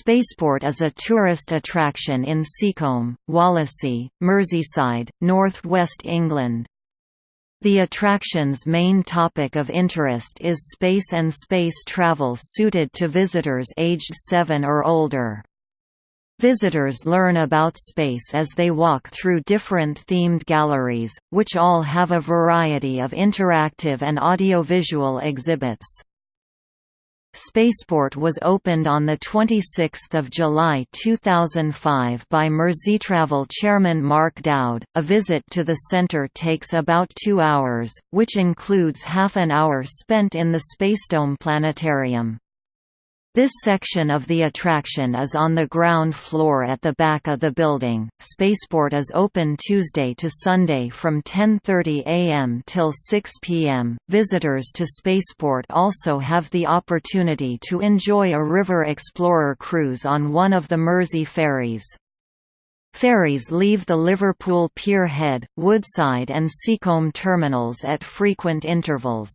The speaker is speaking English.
Spaceport is a tourist attraction in Seacombe, Wallasey, Merseyside, North West England. The attraction's main topic of interest is space and space travel suited to visitors aged 7 or older. Visitors learn about space as they walk through different themed galleries, which all have a variety of interactive and audiovisual exhibits. Spaceport was opened on 26 July 2005 by Merseytravel chairman Mark Dowd. A visit to the centre takes about two hours, which includes half an hour spent in the Spacedome Planetarium. This section of the attraction is on the ground floor at the back of the building. Spaceport is open Tuesday to Sunday from 10:30 a.m. till 6 p.m. Visitors to Spaceport also have the opportunity to enjoy a River Explorer cruise on one of the Mersey ferries. Ferries leave the Liverpool Pier Head, Woodside and Seacombe terminals at frequent intervals.